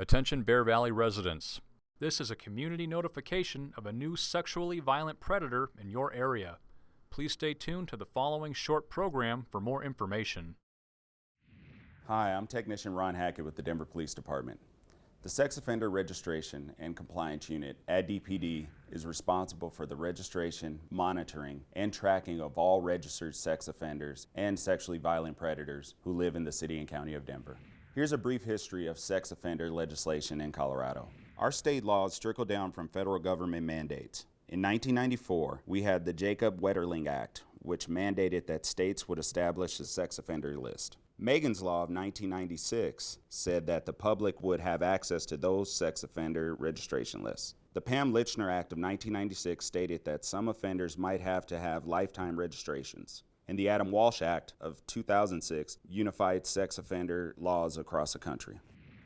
Attention Bear Valley residents. This is a community notification of a new sexually violent predator in your area. Please stay tuned to the following short program for more information. Hi, I'm Technician Ron Hackett with the Denver Police Department. The Sex Offender Registration and Compliance Unit at DPD is responsible for the registration, monitoring, and tracking of all registered sex offenders and sexually violent predators who live in the City and County of Denver. Here's a brief history of sex offender legislation in Colorado. Our state laws trickle down from federal government mandates. In 1994, we had the Jacob Wetterling Act, which mandated that states would establish a sex offender list. Megan's Law of 1996 said that the public would have access to those sex offender registration lists. The Pam Lychner Act of 1996 stated that some offenders might have to have lifetime registrations and the Adam Walsh Act of 2006 unified sex offender laws across the country.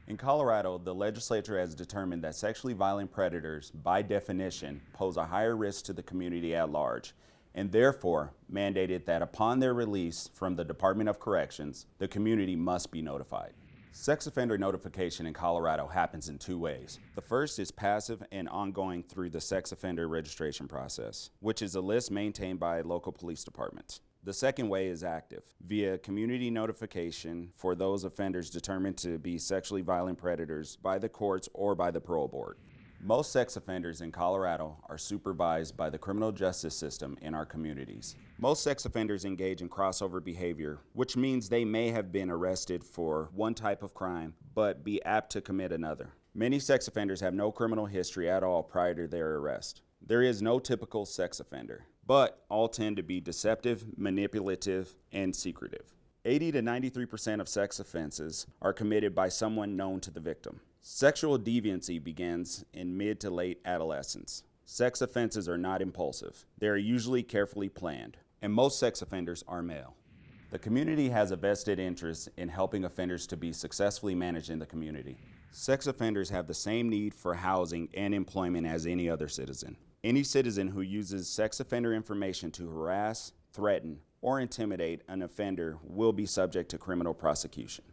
In Colorado, the legislature has determined that sexually violent predators, by definition, pose a higher risk to the community at large, and therefore mandated that upon their release from the Department of Corrections, the community must be notified. Sex offender notification in Colorado happens in two ways. The first is passive and ongoing through the sex offender registration process, which is a list maintained by local police departments. The second way is active, via community notification for those offenders determined to be sexually violent predators by the courts or by the parole board. Most sex offenders in Colorado are supervised by the criminal justice system in our communities. Most sex offenders engage in crossover behavior, which means they may have been arrested for one type of crime, but be apt to commit another. Many sex offenders have no criminal history at all prior to their arrest. There is no typical sex offender but all tend to be deceptive, manipulative, and secretive. 80 to 93% of sex offenses are committed by someone known to the victim. Sexual deviancy begins in mid to late adolescence. Sex offenses are not impulsive. They are usually carefully planned, and most sex offenders are male. The community has a vested interest in helping offenders to be successfully managed in the community. Sex offenders have the same need for housing and employment as any other citizen. Any citizen who uses sex offender information to harass, threaten, or intimidate an offender will be subject to criminal prosecution.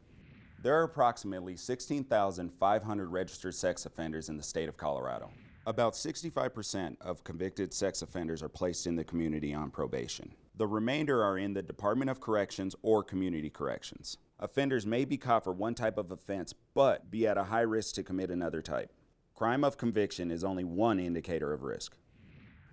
There are approximately 16,500 registered sex offenders in the state of Colorado. About 65% of convicted sex offenders are placed in the community on probation. The remainder are in the Department of Corrections or Community Corrections. Offenders may be caught for one type of offense, but be at a high risk to commit another type. Crime of conviction is only one indicator of risk.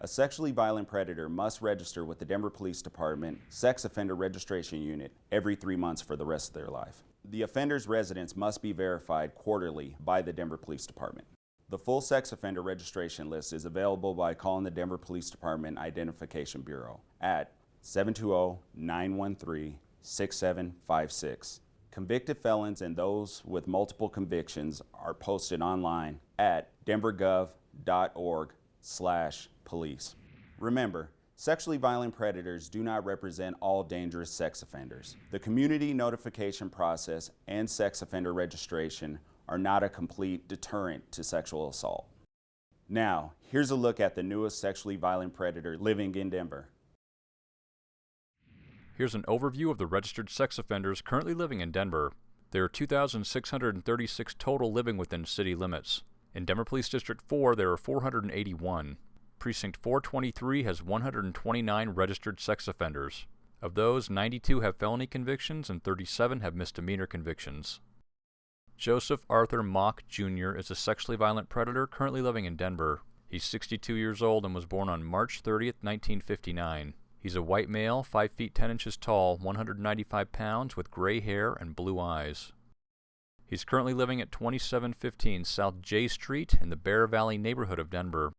A sexually violent predator must register with the Denver Police Department Sex Offender Registration Unit every three months for the rest of their life. The offender's residence must be verified quarterly by the Denver Police Department. The full sex offender registration list is available by calling the Denver Police Department Identification Bureau at 720-913-6756. Convicted felons and those with multiple convictions are posted online at denvergov.org slash police. Remember, sexually violent predators do not represent all dangerous sex offenders. The community notification process and sex offender registration are not a complete deterrent to sexual assault. Now, here's a look at the newest sexually violent predator living in Denver. Here's an overview of the registered sex offenders currently living in Denver. There are 2,636 total living within city limits. In Denver Police District 4, there are 481. Precinct 423 has 129 registered sex offenders. Of those, 92 have felony convictions and 37 have misdemeanor convictions. Joseph Arthur Mock Jr. is a sexually violent predator currently living in Denver. He's 62 years old and was born on March 30, 1959. He's a white male, 5 feet 10 inches tall, 195 pounds, with gray hair and blue eyes. He's currently living at 2715 South Jay Street in the Bear Valley neighborhood of Denver.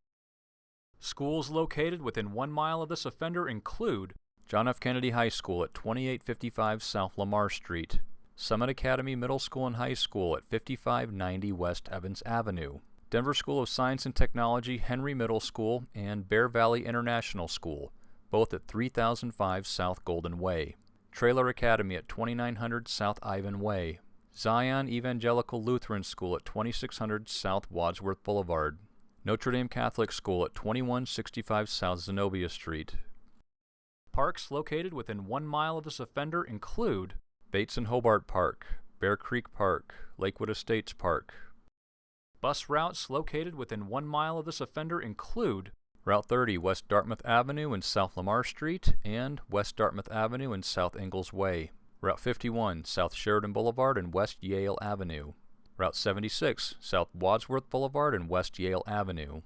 Schools located within one mile of this offender include John F. Kennedy High School at 2855 South Lamar Street, Summit Academy Middle School and High School at 5590 West Evans Avenue, Denver School of Science and Technology Henry Middle School, and Bear Valley International School, both at 3005 South Golden Way, Traylor Academy at 2900 South Ivan Way, Zion Evangelical Lutheran School at 2600 South Wadsworth Boulevard, Notre Dame Catholic School at 2165 South Zenobia Street. Parks located within one mile of this offender include Bates and Hobart Park, Bear Creek Park, Lakewood Estates Park, Bus routes located within one mile of this offender include Route 30 West Dartmouth Avenue and South Lamar Street and West Dartmouth Avenue and South Ingalls Way. Route 51 South Sheridan Boulevard and West Yale Avenue. Route 76 South Wadsworth Boulevard and West Yale Avenue.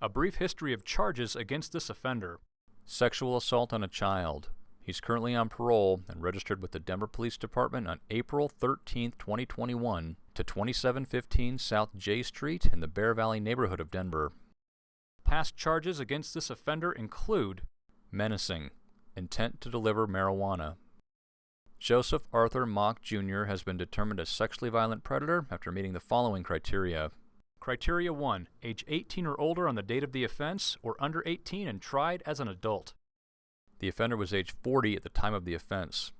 A brief history of charges against this offender. Sexual assault on a child. He's currently on parole and registered with the Denver Police Department on April 13, 2021 to 2715 South Jay Street in the Bear Valley neighborhood of Denver. Past charges against this offender include menacing, intent to deliver marijuana. Joseph Arthur Mock Jr. has been determined a sexually violent predator after meeting the following criteria. Criteria 1. Age 18 or older on the date of the offense, or under 18 and tried as an adult. The offender was age 40 at the time of the offense.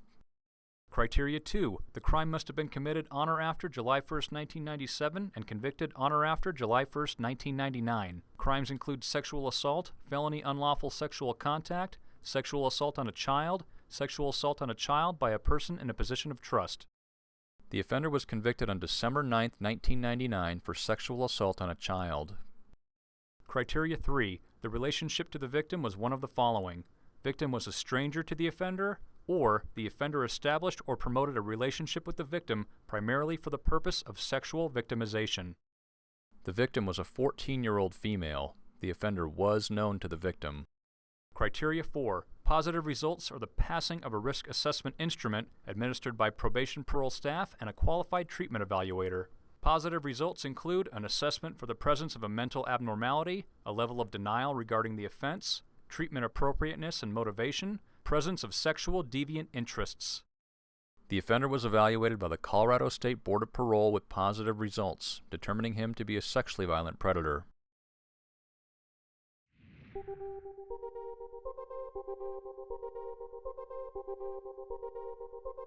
Criteria 2. The crime must have been committed on or after July 1, 1997 and convicted on or after July 1, 1999. Crimes include sexual assault, felony unlawful sexual contact, sexual assault on a child, sexual assault on a child by a person in a position of trust. The offender was convicted on December 9, 1999 for sexual assault on a child. Criteria 3. The relationship to the victim was one of the following. Victim was a stranger to the offender, or the offender established or promoted a relationship with the victim primarily for the purpose of sexual victimization. The victim was a 14-year-old female. The offender was known to the victim. Criteria 4. Positive results are the passing of a risk assessment instrument administered by probation parole staff and a qualified treatment evaluator. Positive results include an assessment for the presence of a mental abnormality, a level of denial regarding the offense, treatment appropriateness and motivation, presence of sexual deviant interests. The offender was evaluated by the Colorado State Board of Parole with positive results, determining him to be a sexually violent predator. Thank you.